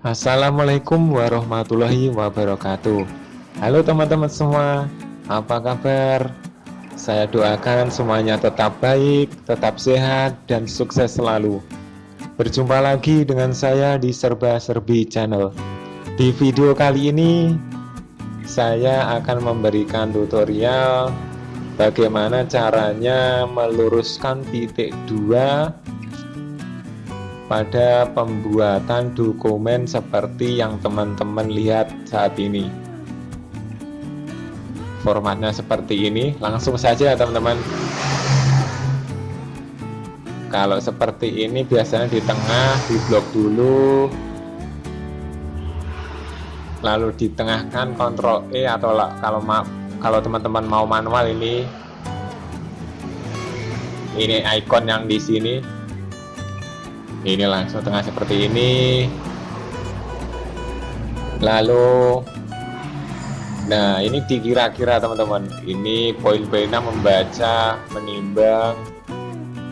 Assalamualaikum warahmatullahi wabarakatuh. Halo teman-teman semua Apa kabar? Saya doakan semuanya tetap baik, tetap sehat, dan sukses selalu. Berjumpa lagi dengan saya di Serba Serbi Channel. Di video kali ini Saya akan memberikan tutorial Bagaimana caranya meluruskan titik dua pada pembuatan dokumen seperti yang teman-teman lihat saat ini. Formatnya seperti ini langsung saja teman-teman. Kalau seperti ini biasanya di tengah di blok dulu. Lalu ditengahkan kontrol E atau kalau kalau teman-teman mau manual ini. Ini icon yang di sini ini langsung tengah seperti ini. Lalu nah ini dikira-kira teman-teman. Ini poin-poinnya membaca menimbang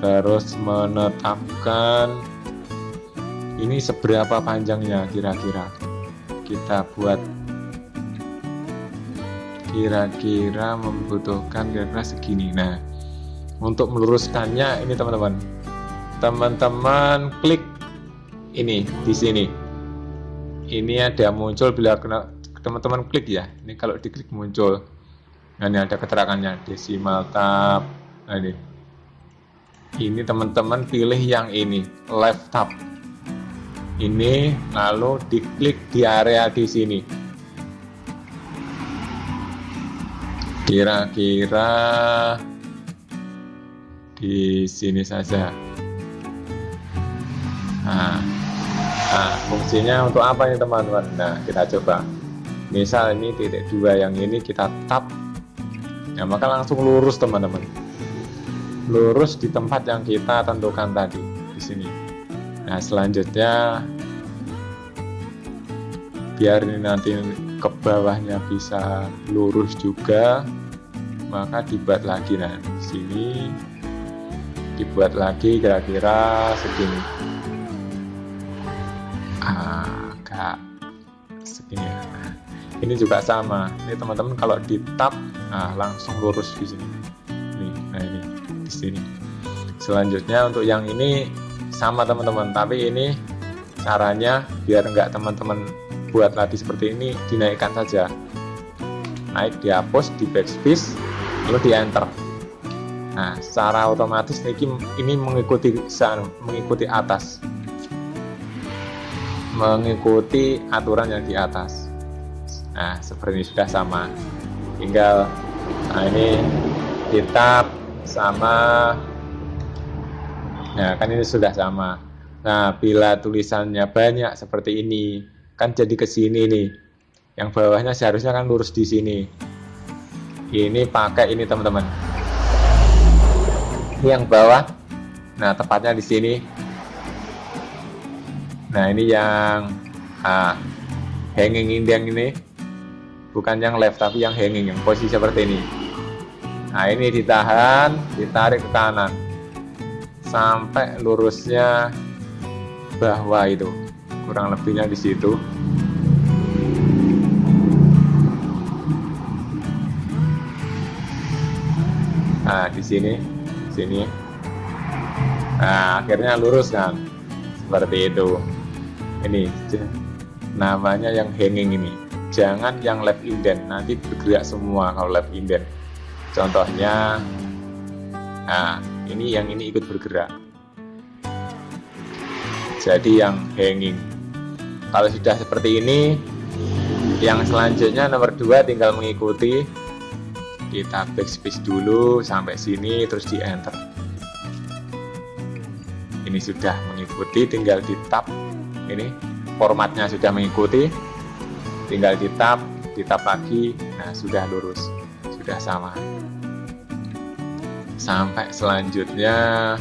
terus menetapkan. Ini seberapa panjangnya kira-kira? Kita buat kira-kira membutuhkan kira-kira segini. Nah untuk meluruskannya ini teman-teman teman-teman klik ini di sini. Ini ada muncul bila kena teman-teman klik ya. Ini kalau diklik muncul. Nah ini ada keterangannya desimal tab. Nah ini. Ini teman-teman pilih yang ini left tab. Ini lalu diklik di area di sini. Kira-kira di sini saja Nah, nah fungsinya untuk apa ini teman-teman? Nah, kita coba. Misal ini titik dua yang ini kita tap, ya maka langsung lurus teman-teman. Lurus di tempat yang kita tentukan tadi di sini. Nah, selanjutnya biar ini nanti ke bawahnya bisa lurus juga, maka dibuat lagi nah di sini dibuat lagi kira-kira segini agak segini ya ini juga sama. Ini teman-teman kalau di tab nah langsung lurus di sini. Ini nah ini di sini. Selanjutnya untuk yang ini sama teman-teman. Tapi ini caranya biar enggak teman-teman buat lagi seperti ini dinaikkan saja. Naik dihapus di backspace lalu di enter. Nah secara otomatis ini, ini mengikuti mengikuti atas mengikuti aturan yang di atas. Nah seperti ini sudah sama. Tinggal nah ini kita sama nah kan ini sudah sama. Nah bila tulisannya banyak seperti ini kan jadi ke sini nih. Yang bawahnya seharusnya kan lurus di sini. Ini pakai ini teman-teman. Yang bawah nah tepatnya di sini nah ini yang ah, hanging indeng ini. Bukan yang left tapi yang hanging yang posisi seperti ini. Nah ini ditahan ditarik ke kanan. Sampai lurusnya bawah itu. Kurang lebihnya di situ. Nah di sini sini. Nah akhirnya lurus kan. Seperti itu ini namanya yang hanging ini. Jangan yang left indent nanti bergerak semua kalau left indent contohnya nah ini yang ini ikut bergerak. Jadi yang hanging. Kalau sudah seperti ini yang selanjutnya nomor dua tinggal mengikuti. Kita backspace dulu sampai sini terus di enter. Ini sudah mengikuti tinggal di tab ini formatnya sudah mengikuti. Tinggal di tab di tab lagi. Nah sudah lurus. Sudah sama. Sampai selanjutnya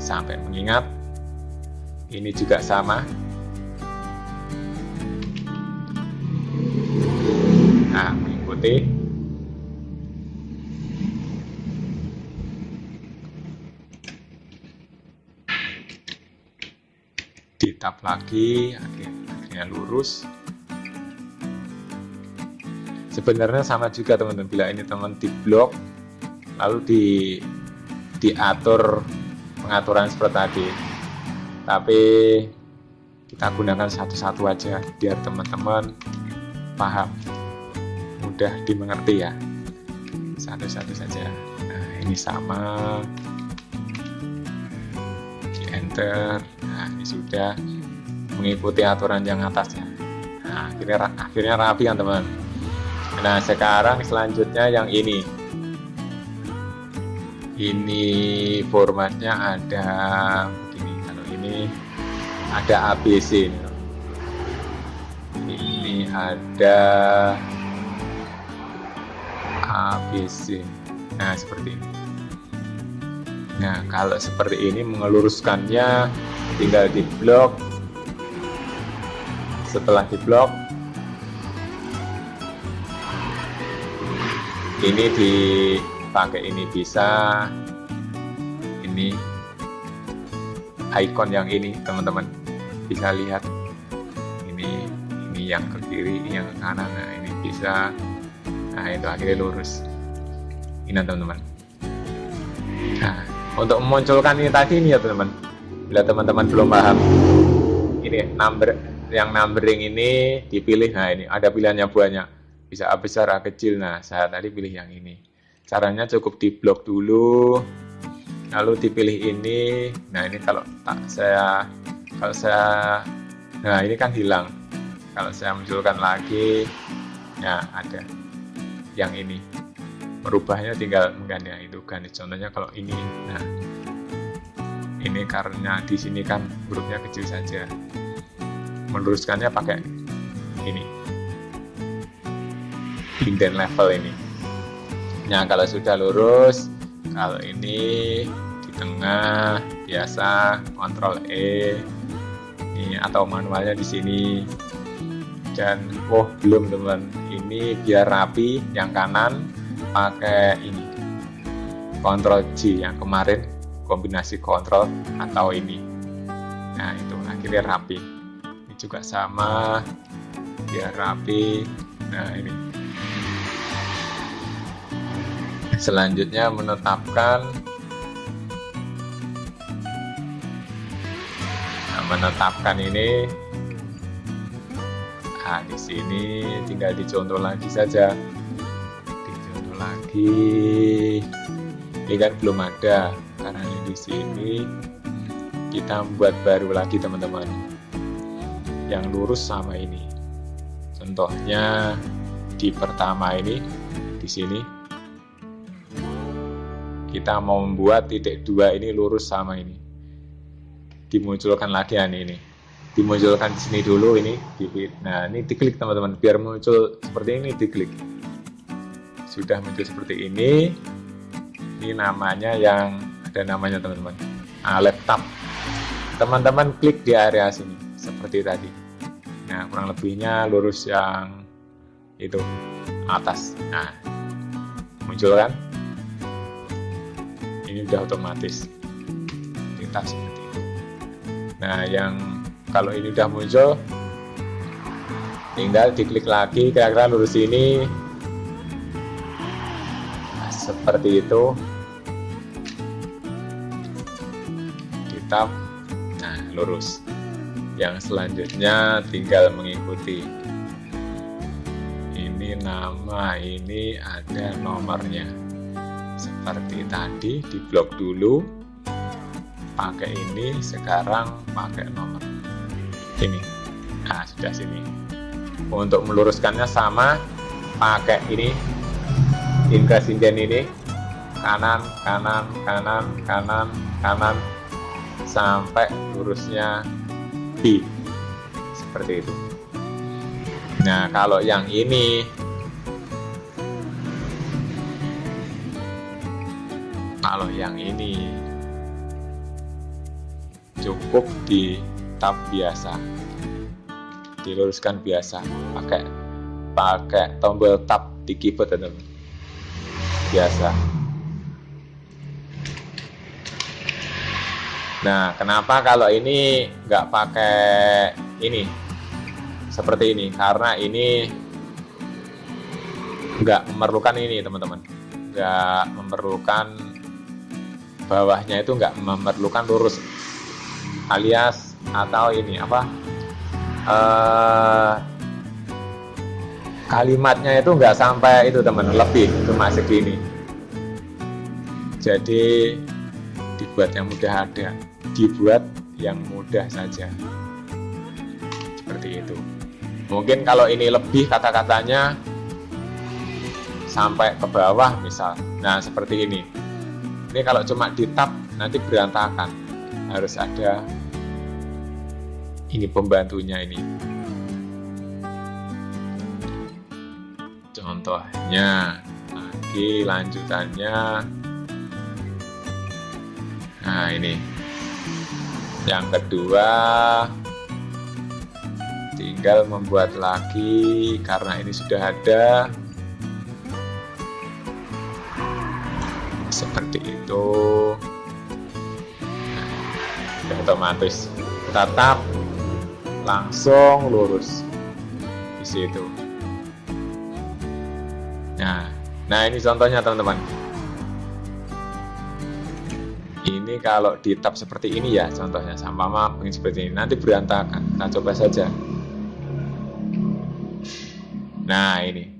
sampai mengingat ini juga sama. Nah mengikuti tab lagi oke ya lurus. Sebenarnya sama juga teman-teman bila ini teman di blok lalu di diatur pengaturan seperti tadi. Tapi kita gunakan satu-satu aja biar teman-teman paham. Mudah dimengerti ya. Satu-satu saja. Nah ini sama. Di enter. Nah ini sudah mengikuti aturan yang atasnya. Nah akhirnya akhirnya rapi kan teman. Nah sekarang selanjutnya yang ini. Ini formatnya ada begini kalau ini ada ABC ini, ini ada ABC nah seperti ini. Nah kalau seperti ini mengeluruskannya tinggal di blok setelah di blok ini dipakai ini bisa. Ini icon yang ini teman-teman. Bisa lihat. Ini ini yang ke kiri ini yang ke kanan. Nah ini bisa. Nah itu akhirnya lurus. Ini teman-teman. Nah untuk memunculkan ini tadi ini ya teman-teman. Bila teman-teman belum paham. Ini number yang numbering ini dipilih. Nah ini ada pilihannya banyak. Bisa A besar A kecil. Nah saya tadi pilih yang ini. Caranya cukup di blok dulu. Lalu dipilih ini. Nah ini kalau tak saya kalau saya nah ini kan hilang. Kalau saya munculkan lagi ya ada yang ini. Merubahnya tinggal mengganti itu. Ganti contohnya kalau ini. Nah ini karena di sini kan hurufnya kecil saja meluruskannya pakai ini. Indent level ini. Nah kalau sudah lurus kalau ini di tengah biasa kontrol E ini atau manualnya di sini. Dan oh belum teman. Ini biar rapi yang kanan pakai ini. Kontrol G yang kemarin kombinasi kontrol atau ini. Nah itu akhirnya rapi juga sama biar rapi. Nah ini. Selanjutnya menetapkan menetapkan ini. Nah di sini tinggal dicontoh lagi saja. Dicontoh lagi. Ini kan belum ada. Karena di sini kita buat baru lagi teman-teman yang lurus sama ini. Contohnya di pertama ini di sini kita mau membuat titik dua ini lurus sama ini. Dimunculkan lagi ya ini. Dimunculkan di sini dulu ini nah ini diklik teman-teman. Biar muncul seperti ini diklik. Sudah muncul seperti ini. Ini namanya yang ada namanya teman-teman. Nah, laptop. Teman-teman klik di area sini seperti tadi. Nah kurang lebihnya lurus yang itu atas. Nah muncul kan? Ini udah otomatis. Kita seperti nah yang kalau ini udah muncul tinggal diklik lagi kira-kira lurus ini. Nah, seperti itu. Kita nah lurus yang selanjutnya tinggal mengikuti. Ini nama ini ada nomornya. Seperti tadi di blok dulu pakai ini sekarang pakai nomor. Ini. Nah sudah sini. Untuk meluruskannya sama pakai ini. Increase inden ini. Kanan kanan kanan kanan kanan. Sampai lurusnya Seperti itu. Nah kalau yang ini. Kalau yang ini. Cukup di tab biasa. Diluruskan biasa. Pakai pakai tombol tab di keyboard teman biasa nah kenapa kalau ini nggak pakai ini? Seperti ini karena ini nggak memerlukan ini teman-teman. Nggak memerlukan bawahnya itu nggak memerlukan lurus alias atau ini apa? Uh, kalimatnya itu nggak sampai itu teman lebih cuma segini. Jadi dibuat yang mudah ada dibuat yang mudah saja. Seperti itu. Mungkin kalau ini lebih kata-katanya sampai ke bawah misal. Nah seperti ini. Ini kalau cuma di tab nanti berantakan. Harus ada ini pembantunya ini. Contohnya lagi lanjutannya. Nah ini yang kedua tinggal membuat lagi karena ini sudah ada. Seperti itu. Nah, otomatis tetap langsung lurus di situ. Nah nah ini contohnya teman-teman ini kalau di tab seperti ini ya contohnya sama map seperti ini. Nanti berantakan kita coba saja. Nah ini.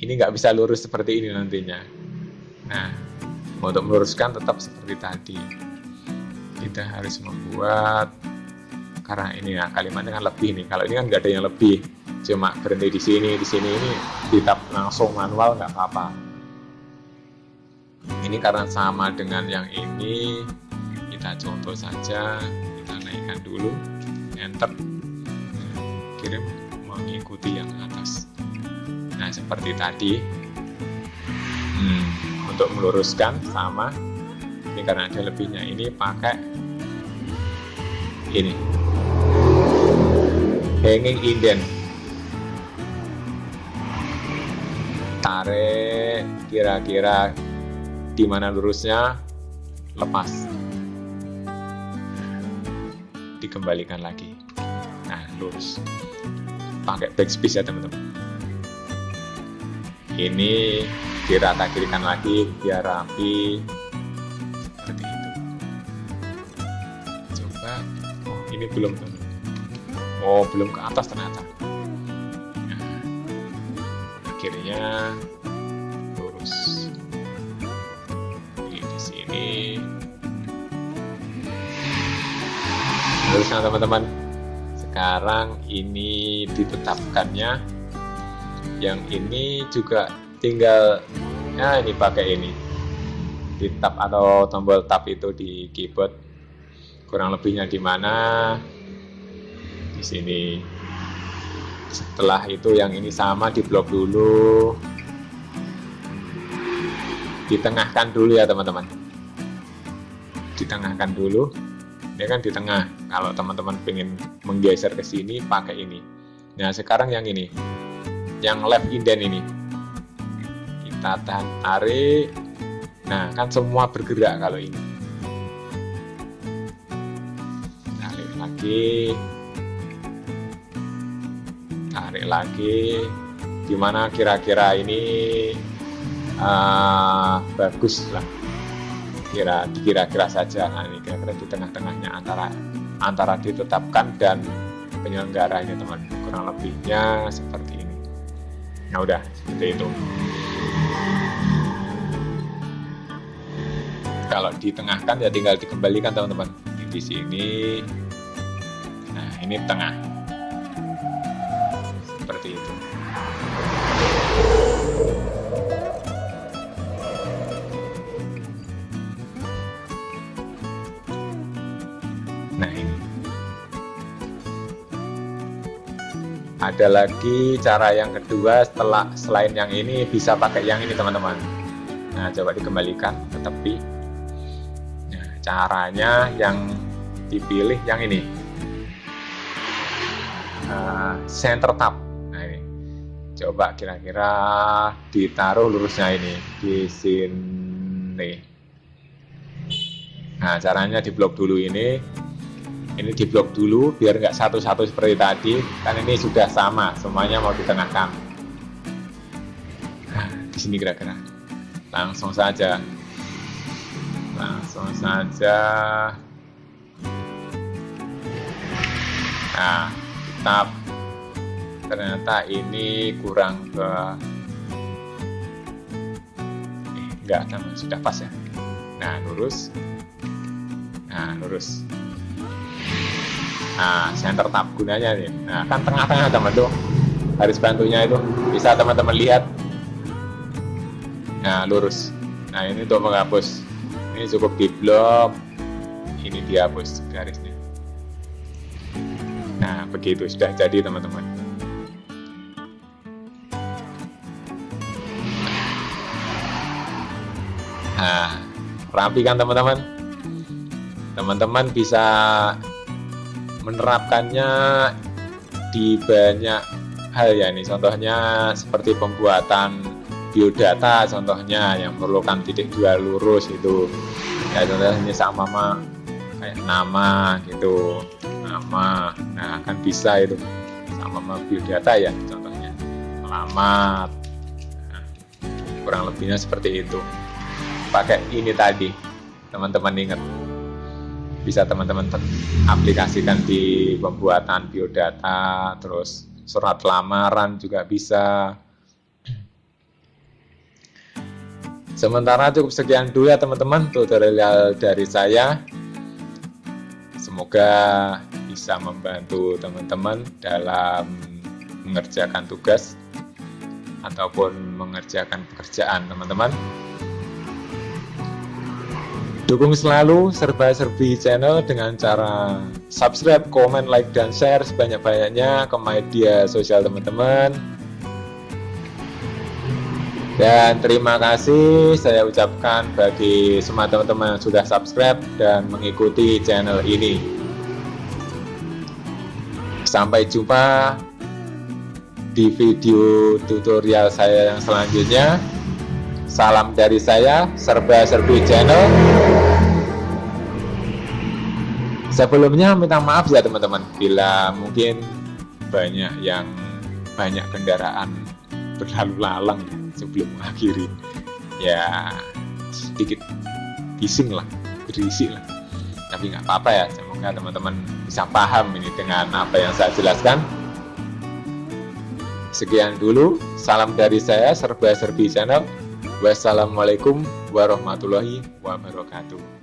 Ini nggak bisa lurus seperti ini nantinya. Nah untuk meluruskan tetap seperti tadi. Kita harus membuat karena ini ya kalimatnya kan lebih nih. Kalau ini kan nggak ada yang lebih. Cuma berhenti di sini di sini ini kita langsung manual nggak apa-apa ini karena sama dengan yang ini kita contoh saja kita naikkan dulu enter kirim mengikuti yang atas. Nah seperti tadi. Hmm untuk meluruskan sama ini karena ada lebihnya ini pakai ini. Hanging indent. Tarik kira-kira di mana lurusnya lepas. Dikembalikan lagi. Nah lurus. Pakai backspace ya teman-teman. Ini dirata kirikan lagi biar rapi. Seperti itu. Coba. Oh ini belum. Oh belum ke atas ternyata. Nah, akhirnya lurus sini. Terusnya teman-teman sekarang ini ditetapkannya. Yang ini juga tinggal nah ini pakai ini. Di tab atau tombol tab itu di keyboard. Kurang lebihnya di mana? Di sini. Setelah itu yang ini sama di blok dulu ditengahkan dulu ya teman-teman. Ditengahkan dulu ini kan di tengah. Kalau teman-teman pengen menggeser ke sini pakai ini. Nah sekarang yang ini. Yang left indent ini. Kita tahan tarik. Nah kan semua bergerak kalau ini. Tarik lagi. Tarik lagi. Gimana kira-kira ini uh, bagus lah. Kira kira-kira saja. Nah ini kira-kira di tengah-tengahnya antara antara ditetapkan dan penyelenggaranya teman. Kurang lebihnya seperti ini. Nah udah seperti itu. Kalau ditengahkan ya tinggal dikembalikan teman-teman. Di sini nah ini tengah ada lagi cara yang kedua setelah selain yang ini bisa pakai yang ini teman-teman. Nah coba dikembalikan ke tepi. Caranya yang dipilih yang ini. Uh, center tab nah ini. Coba kira-kira ditaruh lurusnya ini di sini. Nah caranya di blok dulu ini ini diblok dulu biar nggak satu-satu seperti tadi. Kan ini sudah sama semuanya mau ditengahkan nah, di sini kira-kira. Langsung saja. Langsung saja. Nah kita ternyata ini kurang ke eh, enggak sudah pas ya? Nah lurus. Nah lurus nah center tab gunanya nih. Nah kan tengah-tengah teman tuh. Garis bantunya itu. Bisa teman-teman lihat. Nah lurus. Nah ini untuk menghapus. Ini cukup di blok. Ini dihapus garisnya. Nah begitu. Sudah jadi teman-teman. Nah rapi kan teman-teman. Teman-teman bisa menerapkannya di banyak hal ya ini. Contohnya seperti pembuatan biodata contohnya yang memerlukan titik dua lurus itu ya contohnya sama mama kayak nama gitu nama nah akan bisa itu. Sama mama biodata ya contohnya. Alamat nah, kurang lebihnya seperti itu. Pakai ini tadi teman-teman ingat bisa teman-teman aplikasikan di pembuatan biodata terus surat lamaran juga bisa. Sementara cukup sekian dulu ya teman-teman tutorial dari saya. Semoga bisa membantu teman-teman dalam mengerjakan tugas ataupun mengerjakan pekerjaan teman-teman Dukung selalu serba-serbi channel dengan cara subscribe, komen, like, dan share sebanyak-banyaknya ke media sosial teman-teman. Dan terima kasih saya ucapkan bagi semua teman-teman yang sudah subscribe dan mengikuti channel ini. Sampai jumpa di video tutorial saya yang selanjutnya. Salam dari saya, Serba Serbi Channel. Sebelumnya minta maaf ya teman-teman, bila mungkin banyak yang banyak kendaraan berlalu lalang sebelum mengakhiri. Ya sedikit bising lah, berisik lah. Tapi nggak apa-apa ya, semoga teman-teman bisa paham ini dengan apa yang saya jelaskan. Sekian dulu, salam dari saya Serba Serbi Channel. Wassalamualaikum warahmatullahi wabarakatuh.